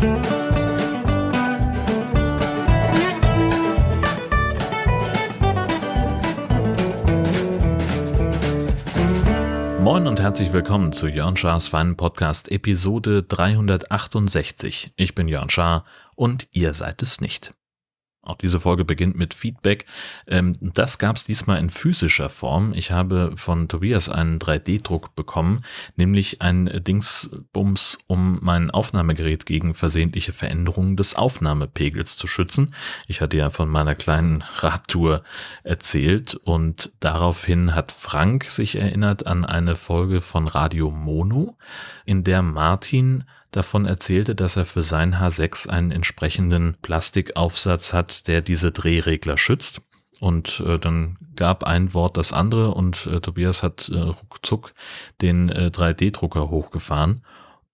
Moin und herzlich willkommen zu Jörn Schars Feinen Podcast Episode 368. Ich bin Jörn Schaar und ihr seid es nicht. Auch diese Folge beginnt mit Feedback. Ähm, das gab es diesmal in physischer Form. Ich habe von Tobias einen 3D-Druck bekommen, nämlich ein Dingsbums, um mein Aufnahmegerät gegen versehentliche Veränderungen des Aufnahmepegels zu schützen. Ich hatte ja von meiner kleinen Radtour erzählt und daraufhin hat Frank sich erinnert an eine Folge von Radio Mono, in der Martin davon erzählte, dass er für sein H6 einen entsprechenden Plastikaufsatz hat, der diese Drehregler schützt. Und äh, dann gab ein Wort das andere und äh, Tobias hat äh, ruckzuck den äh, 3D-Drucker hochgefahren.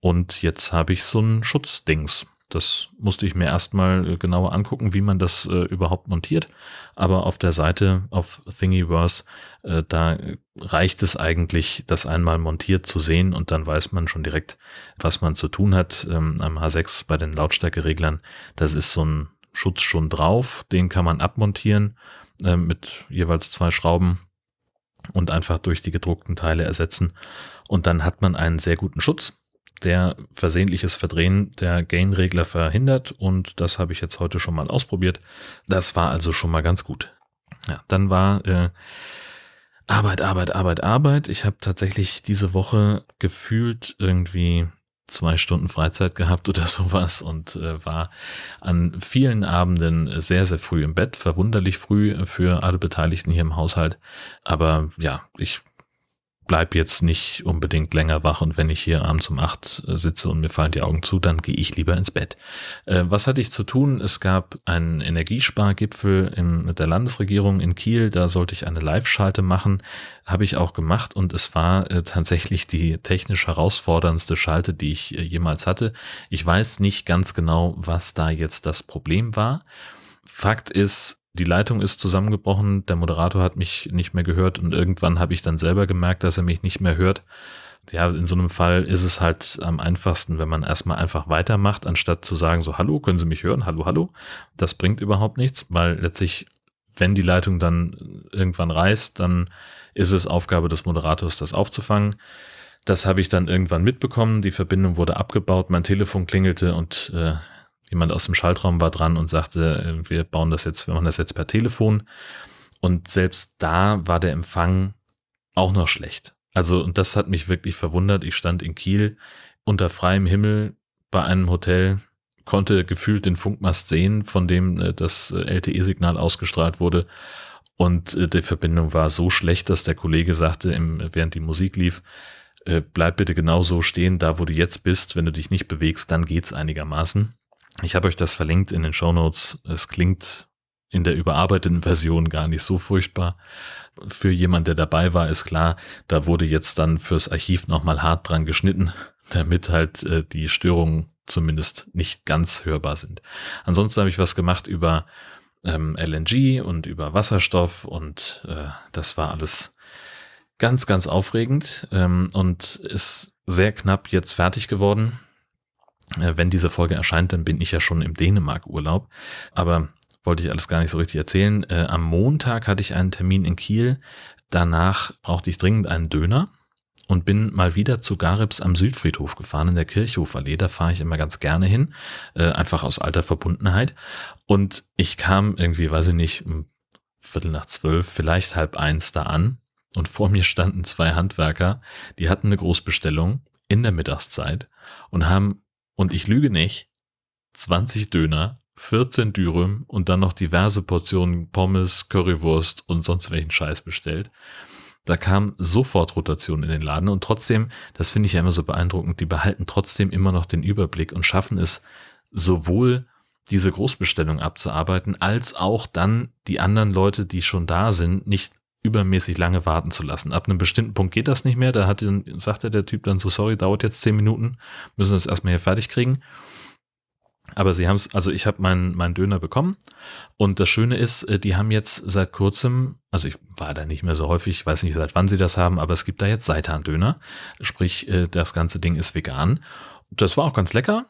Und jetzt habe ich so ein Schutzdings. Das musste ich mir erstmal äh, genauer angucken, wie man das äh, überhaupt montiert. Aber auf der Seite auf Thingiverse, äh, da reicht es eigentlich, das einmal montiert zu sehen und dann weiß man schon direkt, was man zu tun hat. Ähm, am H6 bei den Lautstärkereglern, das ist so ein Schutz schon drauf, den kann man abmontieren äh, mit jeweils zwei Schrauben und einfach durch die gedruckten Teile ersetzen. Und dann hat man einen sehr guten Schutz der versehentliches Verdrehen der Gain-Regler verhindert und das habe ich jetzt heute schon mal ausprobiert. Das war also schon mal ganz gut. Ja, dann war äh, Arbeit, Arbeit, Arbeit, Arbeit. Ich habe tatsächlich diese Woche gefühlt irgendwie zwei Stunden Freizeit gehabt oder sowas und äh, war an vielen Abenden sehr, sehr früh im Bett, verwunderlich früh für alle Beteiligten hier im Haushalt. Aber ja, ich bleib jetzt nicht unbedingt länger wach und wenn ich hier abends um acht äh, sitze und mir fallen die Augen zu, dann gehe ich lieber ins Bett. Äh, was hatte ich zu tun? Es gab einen Energiespargipfel im, mit der Landesregierung in Kiel, da sollte ich eine Live-Schalte machen, habe ich auch gemacht und es war äh, tatsächlich die technisch herausforderndste Schalte, die ich äh, jemals hatte. Ich weiß nicht ganz genau, was da jetzt das Problem war. Fakt ist, die Leitung ist zusammengebrochen, der Moderator hat mich nicht mehr gehört und irgendwann habe ich dann selber gemerkt, dass er mich nicht mehr hört. Ja, in so einem Fall ist es halt am einfachsten, wenn man erstmal einfach weitermacht, anstatt zu sagen, so, hallo, können Sie mich hören? Hallo, hallo. Das bringt überhaupt nichts, weil letztlich, wenn die Leitung dann irgendwann reißt, dann ist es Aufgabe des Moderators, das aufzufangen. Das habe ich dann irgendwann mitbekommen. Die Verbindung wurde abgebaut, mein Telefon klingelte und äh, Jemand aus dem Schaltraum war dran und sagte, äh, wir bauen das jetzt, wir machen das jetzt per Telefon. Und selbst da war der Empfang auch noch schlecht. Also, und das hat mich wirklich verwundert. Ich stand in Kiel unter freiem Himmel bei einem Hotel, konnte gefühlt den Funkmast sehen, von dem äh, das äh, LTE-Signal ausgestrahlt wurde. Und die Verbindung war so schlecht, dass der Kollege sagte, während die Musik lief, bleib bitte genau so stehen, da wo du jetzt bist. Wenn du dich nicht bewegst, dann geht's einigermaßen. Ich habe euch das verlinkt in den Show Notes. Es klingt in der überarbeiteten Version gar nicht so furchtbar. Für jemand, der dabei war, ist klar, da wurde jetzt dann fürs Archiv nochmal hart dran geschnitten, damit halt äh, die Störungen zumindest nicht ganz hörbar sind. Ansonsten habe ich was gemacht über ähm, LNG und über Wasserstoff und äh, das war alles ganz, ganz aufregend ähm, und ist sehr knapp jetzt fertig geworden. Äh, wenn diese Folge erscheint, dann bin ich ja schon im Dänemark-Urlaub. Aber wollte ich alles gar nicht so richtig erzählen. Äh, am Montag hatte ich einen Termin in Kiel. Danach brauchte ich dringend einen Döner und bin mal wieder zu Garibs am Südfriedhof gefahren in der Kirchhoferallee. Da fahre ich immer ganz gerne hin, äh, einfach aus alter Verbundenheit. Und ich kam irgendwie, weiß ich nicht, um Viertel nach zwölf, vielleicht halb eins da an. Und vor mir standen zwei Handwerker, die hatten eine Großbestellung in der Mittagszeit und haben und ich lüge nicht, 20 Döner, 14 Dürüm und dann noch diverse Portionen Pommes, Currywurst und sonst welchen Scheiß bestellt. Da kam sofort Rotation in den Laden und trotzdem, das finde ich ja immer so beeindruckend, die behalten trotzdem immer noch den Überblick und schaffen es sowohl diese Großbestellung abzuarbeiten, als auch dann die anderen Leute, die schon da sind, nicht übermäßig lange warten zu lassen. Ab einem bestimmten Punkt geht das nicht mehr. Da hat, sagte der Typ dann so, sorry, dauert jetzt zehn Minuten, müssen das erstmal hier fertig kriegen. Aber sie haben es, also ich habe meinen mein Döner bekommen und das Schöne ist, äh, die haben jetzt seit kurzem, also ich war da nicht mehr so häufig, ich weiß nicht seit wann sie das haben, aber es gibt da jetzt Seitan-Döner, sprich äh, das ganze Ding ist vegan. Das war auch ganz lecker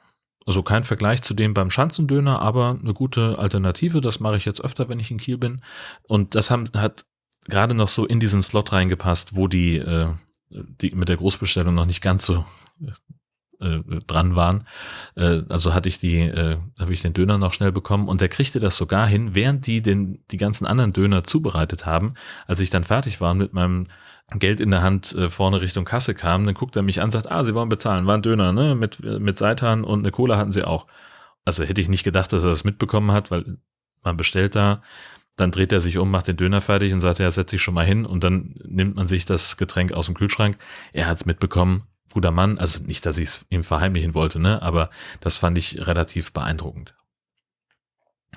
Also kein Vergleich zu dem beim Schanzendöner, aber eine gute Alternative. Das mache ich jetzt öfter, wenn ich in Kiel bin. Und das haben, hat gerade noch so in diesen Slot reingepasst, wo die, äh, die mit der Großbestellung noch nicht ganz so äh, dran waren. Äh, also hatte ich die, äh, habe ich den Döner noch schnell bekommen und der kriegte das sogar hin, während die den die ganzen anderen Döner zubereitet haben. Als ich dann fertig war mit meinem Geld in der Hand äh, vorne Richtung Kasse kam, dann guckt er mich an, sagt, ah, Sie wollen bezahlen, war ein Döner, ne, mit mit Seitan und eine Cola hatten Sie auch. Also hätte ich nicht gedacht, dass er das mitbekommen hat, weil man bestellt da dann dreht er sich um, macht den Döner fertig und sagt, ja, setz dich schon mal hin und dann nimmt man sich das Getränk aus dem Kühlschrank. Er hat es mitbekommen, guter Mann, also nicht, dass ich es ihm verheimlichen wollte, ne, aber das fand ich relativ beeindruckend.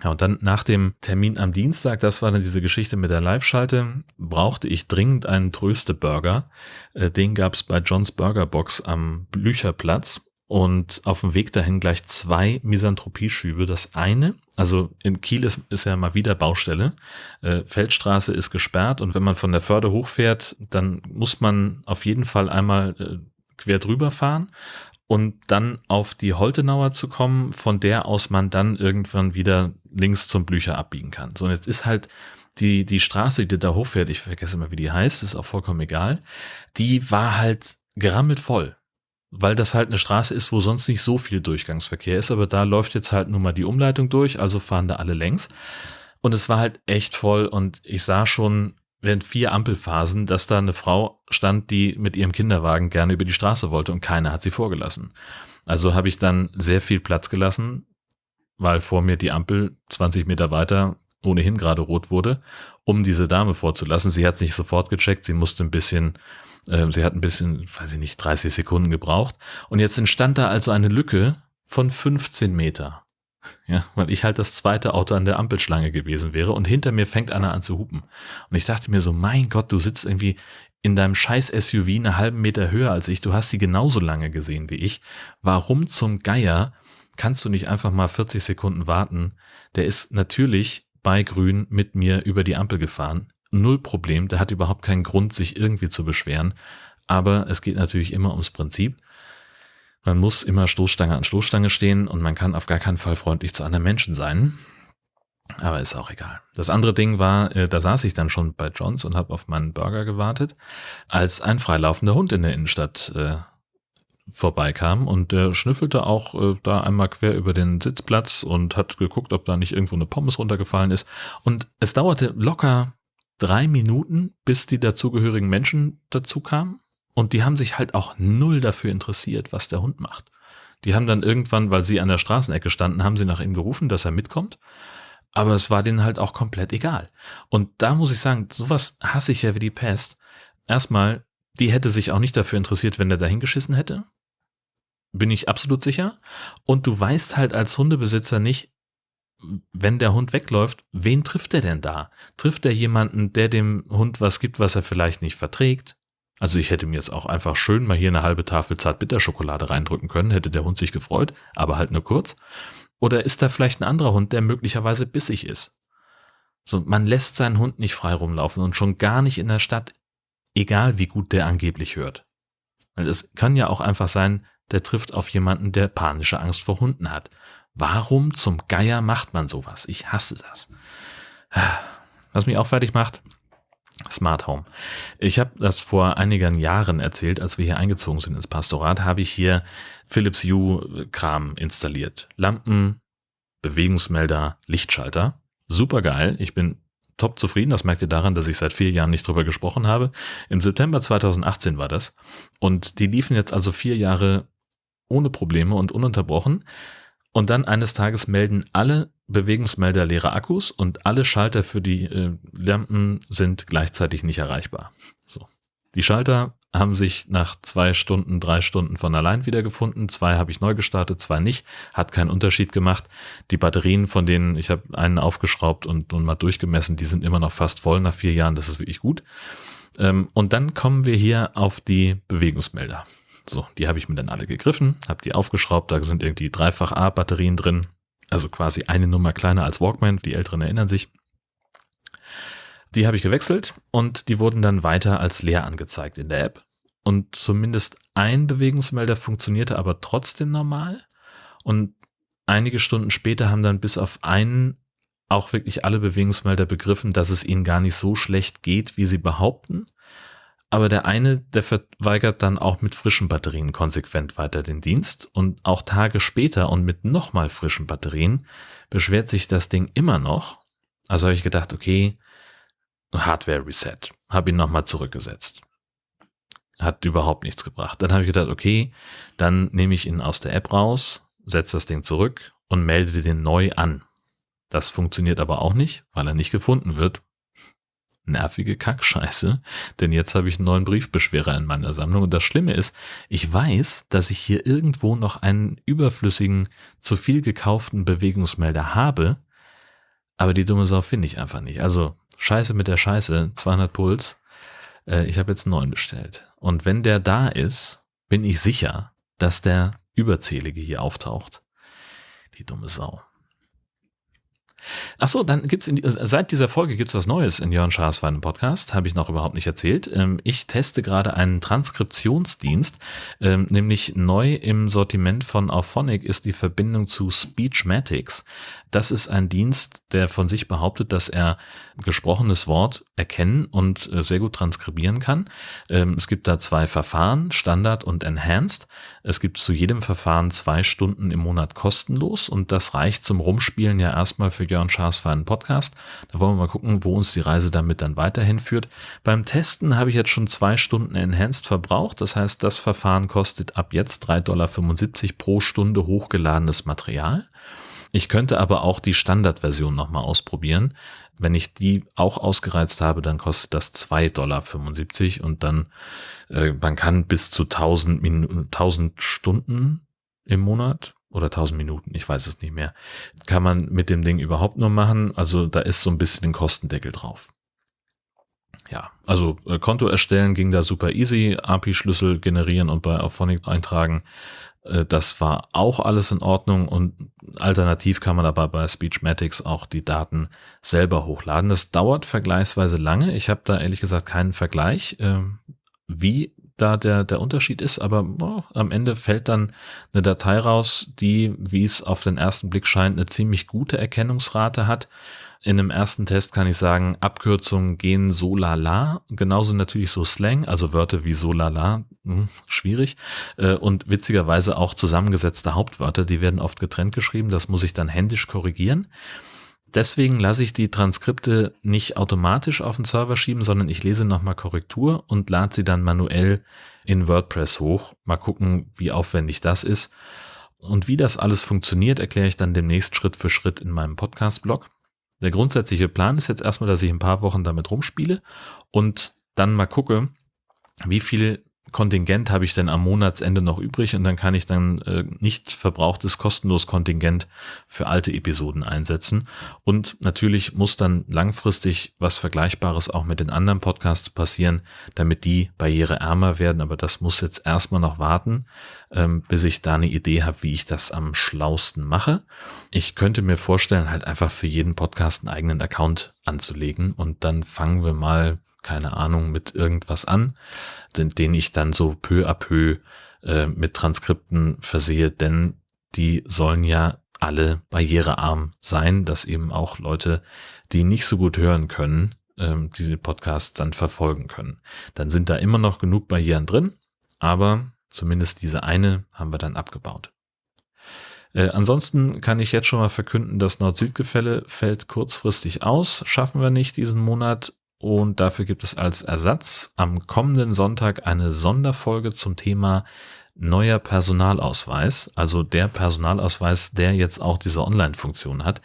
Ja, und dann nach dem Termin am Dienstag, das war dann diese Geschichte mit der Live-Schalte, brauchte ich dringend einen Tröste-Burger. Äh, den gab's bei Johns Burger Box am Blücherplatz und auf dem Weg dahin gleich zwei Misanthropieschübe. Das eine, also in Kiel ist, ist ja mal wieder Baustelle. Äh, Feldstraße ist gesperrt und wenn man von der Förde hochfährt, dann muss man auf jeden Fall einmal äh, quer drüber fahren und dann auf die Holtenauer zu kommen, von der aus man dann irgendwann wieder links zum Blücher abbiegen kann. So, und jetzt ist halt die, die Straße, die da hochfährt, ich vergesse immer, wie die heißt, ist auch vollkommen egal, die war halt gerammelt voll weil das halt eine Straße ist, wo sonst nicht so viel Durchgangsverkehr ist, aber da läuft jetzt halt nun mal die Umleitung durch, also fahren da alle längs. Und es war halt echt voll und ich sah schon während vier Ampelphasen, dass da eine Frau stand, die mit ihrem Kinderwagen gerne über die Straße wollte und keiner hat sie vorgelassen. Also habe ich dann sehr viel Platz gelassen, weil vor mir die Ampel 20 Meter weiter ohnehin gerade rot wurde, um diese Dame vorzulassen. Sie hat nicht sofort gecheckt, sie musste ein bisschen sie hat ein bisschen, weiß ich nicht, 30 Sekunden gebraucht. Und jetzt entstand da also eine Lücke von 15 Meter. Ja, weil ich halt das zweite Auto an der Ampelschlange gewesen wäre und hinter mir fängt einer an zu hupen. Und ich dachte mir so, mein Gott, du sitzt irgendwie in deinem scheiß SUV einen halben Meter höher als ich, du hast sie genauso lange gesehen wie ich. Warum zum Geier kannst du nicht einfach mal 40 Sekunden warten? Der ist natürlich bei Grün mit mir über die Ampel gefahren null Problem, der hat überhaupt keinen Grund, sich irgendwie zu beschweren. Aber es geht natürlich immer ums Prinzip. Man muss immer Stoßstange an Stoßstange stehen und man kann auf gar keinen Fall freundlich zu anderen Menschen sein. Aber ist auch egal. Das andere Ding war, äh, da saß ich dann schon bei Johns und habe auf meinen Burger gewartet, als ein freilaufender Hund in der Innenstadt äh, vorbeikam und der schnüffelte auch äh, da einmal quer über den Sitzplatz und hat geguckt, ob da nicht irgendwo eine Pommes runtergefallen ist. Und es dauerte locker drei Minuten, bis die dazugehörigen Menschen dazu kamen. Und die haben sich halt auch null dafür interessiert, was der Hund macht. Die haben dann irgendwann, weil sie an der Straßenecke standen, haben sie nach ihm gerufen, dass er mitkommt. Aber es war denen halt auch komplett egal. Und da muss ich sagen, sowas hasse ich ja wie die Pest. Erstmal, die hätte sich auch nicht dafür interessiert, wenn der dahin geschissen hätte. Bin ich absolut sicher. Und du weißt halt als Hundebesitzer nicht, wenn der Hund wegläuft, wen trifft er denn da? Trifft er jemanden, der dem Hund was gibt, was er vielleicht nicht verträgt? Also ich hätte mir jetzt auch einfach schön mal hier eine halbe Tafel Zartbitterschokolade reindrücken können, hätte der Hund sich gefreut, aber halt nur kurz. Oder ist da vielleicht ein anderer Hund, der möglicherweise bissig ist? So, man lässt seinen Hund nicht frei rumlaufen und schon gar nicht in der Stadt, egal wie gut der angeblich hört. Weil es kann ja auch einfach sein, der trifft auf jemanden, der panische Angst vor Hunden hat. Warum zum Geier macht man sowas? Ich hasse das. Was mich auch fertig macht, Smart Home. Ich habe das vor einigen Jahren erzählt, als wir hier eingezogen sind ins Pastorat, habe ich hier Philips Hue Kram installiert. Lampen, Bewegungsmelder, Lichtschalter. Super geil. Ich bin top zufrieden. Das merkt ihr daran, dass ich seit vier Jahren nicht drüber gesprochen habe. Im September 2018 war das. Und die liefen jetzt also vier Jahre ohne Probleme und ununterbrochen. Und dann eines Tages melden alle Bewegungsmelder leere Akkus und alle Schalter für die äh, Lampen sind gleichzeitig nicht erreichbar. So. Die Schalter haben sich nach zwei Stunden, drei Stunden von allein wiedergefunden. Zwei habe ich neu gestartet, zwei nicht. Hat keinen Unterschied gemacht. Die Batterien, von denen ich habe einen aufgeschraubt und, und mal durchgemessen, die sind immer noch fast voll nach vier Jahren. Das ist wirklich gut. Ähm, und dann kommen wir hier auf die Bewegungsmelder. So, die habe ich mir dann alle gegriffen, habe die aufgeschraubt, da sind irgendwie dreifach A-Batterien drin, also quasi eine Nummer kleiner als Walkman, die Älteren erinnern sich. Die habe ich gewechselt und die wurden dann weiter als leer angezeigt in der App. Und zumindest ein Bewegungsmelder funktionierte aber trotzdem normal. Und einige Stunden später haben dann bis auf einen auch wirklich alle Bewegungsmelder begriffen, dass es ihnen gar nicht so schlecht geht, wie sie behaupten. Aber der eine, der verweigert dann auch mit frischen Batterien konsequent weiter den Dienst und auch Tage später und mit nochmal frischen Batterien beschwert sich das Ding immer noch. Also habe ich gedacht, okay, Hardware Reset. Habe ihn nochmal zurückgesetzt. Hat überhaupt nichts gebracht. Dann habe ich gedacht, okay, dann nehme ich ihn aus der App raus, setze das Ding zurück und melde den neu an. Das funktioniert aber auch nicht, weil er nicht gefunden wird. Nervige Kackscheiße, denn jetzt habe ich einen neuen Briefbeschwerer in meiner Sammlung. Und das Schlimme ist, ich weiß, dass ich hier irgendwo noch einen überflüssigen, zu viel gekauften Bewegungsmelder habe, aber die dumme Sau finde ich einfach nicht. Also Scheiße mit der Scheiße, 200 Puls. Äh, ich habe jetzt einen neuen bestellt. Und wenn der da ist, bin ich sicher, dass der überzählige hier auftaucht. Die dumme Sau. Ach so, dann gibt's in, seit dieser Folge gibt's was Neues in Jörn Schaas Feinen Podcast, habe ich noch überhaupt nicht erzählt. Ähm, ich teste gerade einen Transkriptionsdienst, ähm, nämlich neu im Sortiment von Auphonic ist die Verbindung zu Speechmatics. Das ist ein Dienst, der von sich behauptet, dass er gesprochenes Wort erkennen und äh, sehr gut transkribieren kann. Ähm, es gibt da zwei Verfahren, Standard und Enhanced. Es gibt zu jedem Verfahren zwei Stunden im Monat kostenlos und das reicht zum Rumspielen ja erstmal für Jörn Schaas für einen Podcast. Da wollen wir mal gucken, wo uns die Reise damit dann weiterhin führt. Beim Testen habe ich jetzt schon zwei Stunden Enhanced verbraucht. Das heißt, das Verfahren kostet ab jetzt 3,75 Dollar pro Stunde hochgeladenes Material. Ich könnte aber auch die Standardversion nochmal ausprobieren. Wenn ich die auch ausgereizt habe, dann kostet das 2,75 Dollar und dann, äh, man kann bis zu 1000, Min 1000 Stunden im Monat oder 1000 Minuten, ich weiß es nicht mehr, kann man mit dem Ding überhaupt nur machen. Also da ist so ein bisschen ein Kostendeckel drauf. Ja, also äh, Konto erstellen ging da super easy, API-Schlüssel generieren und bei Auphonic eintragen. Äh, das war auch alles in Ordnung und alternativ kann man aber bei Speechmatics auch die Daten selber hochladen. Das dauert vergleichsweise lange. Ich habe da ehrlich gesagt keinen Vergleich, äh, wie da der, der Unterschied ist, aber oh, am Ende fällt dann eine Datei raus, die, wie es auf den ersten Blick scheint, eine ziemlich gute Erkennungsrate hat in einem ersten Test kann ich sagen, Abkürzungen gehen so lala, genauso natürlich so Slang, also Wörter wie so lala, hm, schwierig. Äh, und witzigerweise auch zusammengesetzte Hauptwörter, die werden oft getrennt geschrieben, das muss ich dann händisch korrigieren. Deswegen lasse ich die Transkripte nicht automatisch auf den Server schieben, sondern ich lese nochmal Korrektur und lade sie dann manuell in WordPress hoch. Mal gucken, wie aufwendig das ist. Und wie das alles funktioniert, erkläre ich dann demnächst Schritt für Schritt in meinem Podcast-Blog. Der grundsätzliche Plan ist jetzt erstmal, dass ich ein paar Wochen damit rumspiele und dann mal gucke, wie viel Kontingent habe ich denn am Monatsende noch übrig und dann kann ich dann äh, nicht verbrauchtes kostenlos Kontingent für alte Episoden einsetzen. Und natürlich muss dann langfristig was Vergleichbares auch mit den anderen Podcasts passieren, damit die barriereärmer werden. Aber das muss jetzt erstmal noch warten, ähm, bis ich da eine Idee habe, wie ich das am schlausten mache. Ich könnte mir vorstellen, halt einfach für jeden Podcast einen eigenen Account anzulegen und dann fangen wir mal keine Ahnung, mit irgendwas an, den, den ich dann so peu à peu äh, mit Transkripten versehe, denn die sollen ja alle barrierearm sein, dass eben auch Leute, die nicht so gut hören können, ähm, diese Podcasts dann verfolgen können. Dann sind da immer noch genug Barrieren drin, aber zumindest diese eine haben wir dann abgebaut. Äh, ansonsten kann ich jetzt schon mal verkünden, das Nord-Süd-Gefälle fällt kurzfristig aus. Schaffen wir nicht diesen Monat. Und dafür gibt es als Ersatz am kommenden Sonntag eine Sonderfolge zum Thema neuer Personalausweis, also der Personalausweis, der jetzt auch diese Online-Funktion hat.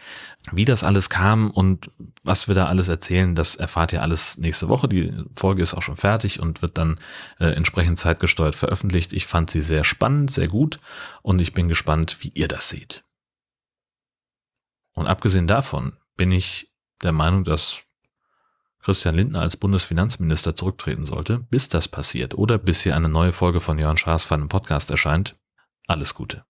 Wie das alles kam und was wir da alles erzählen, das erfahrt ihr alles nächste Woche. Die Folge ist auch schon fertig und wird dann äh, entsprechend zeitgesteuert veröffentlicht. Ich fand sie sehr spannend, sehr gut und ich bin gespannt, wie ihr das seht. Und abgesehen davon bin ich der Meinung, dass Christian Lindner als Bundesfinanzminister zurücktreten sollte, bis das passiert oder bis hier eine neue Folge von Jörn Schaas Podcast erscheint, alles Gute.